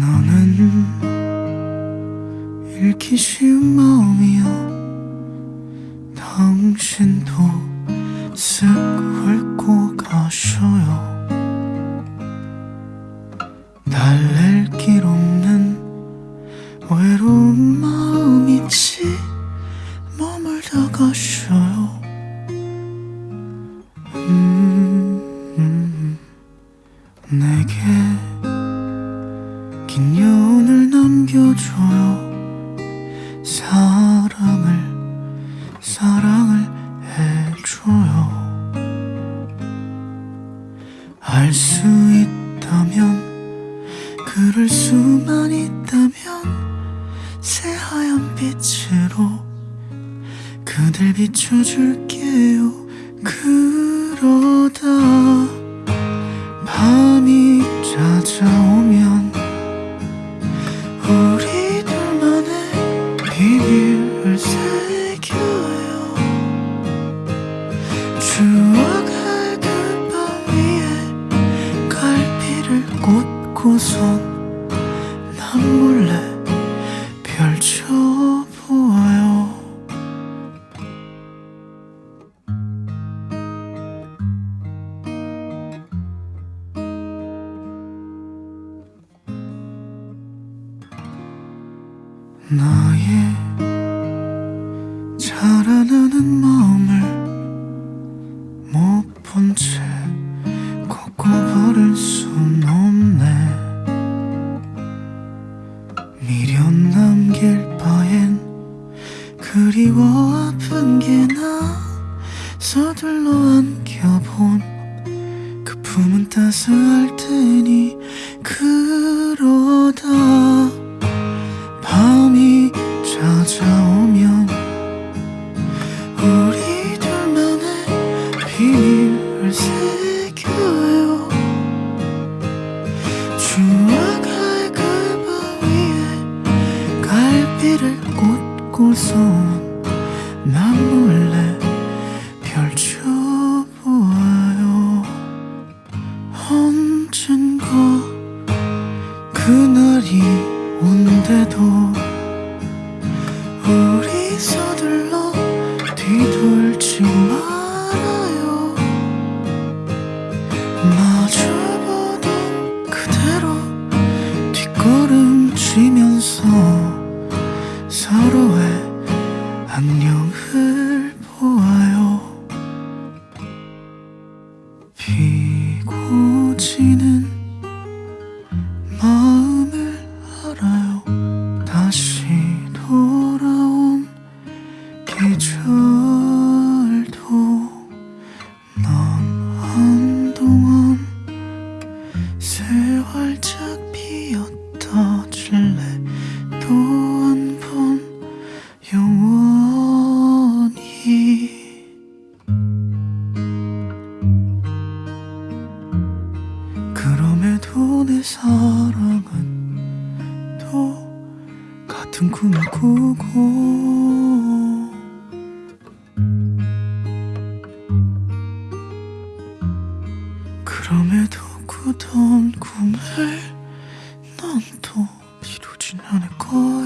너는 잃기 쉬운 마음이야 당신도 쓱 훑고 가셔요. 달랠 길 긴 여운을 남겨줘요 사랑을 사랑을 해줘요. 알 수 있다면 그럴 수만 있다면 새하얀 빛으로 그댈 비춰줄게요. 그러다 밤이 찾아오 꽂고선 난 몰래 펼쳐보아요. 나의 자라나는 마음을 못 본채 그리워 아픈 게 나. 서둘러 안겨본 그 품은 따스할 테니 그러다. 밤이 찾아오면 꽂고선 난 몰래 펼쳐보아요. 언젠가 그날이 온대도 우리 서둘러 뒤돌지 말아요. 마주보던 그대로 뒷걸음치면서 서로의 안녕을 보아요. 비고 지는 마음을 알아요. 다시 돌아온 계절도 넌 한동안 새 활짝 피었다 질래? 또 내 사랑은 또 같은 꿈을 꾸고. 그럼에도 꾸던 꿈을 난 또 이루진 않을 거야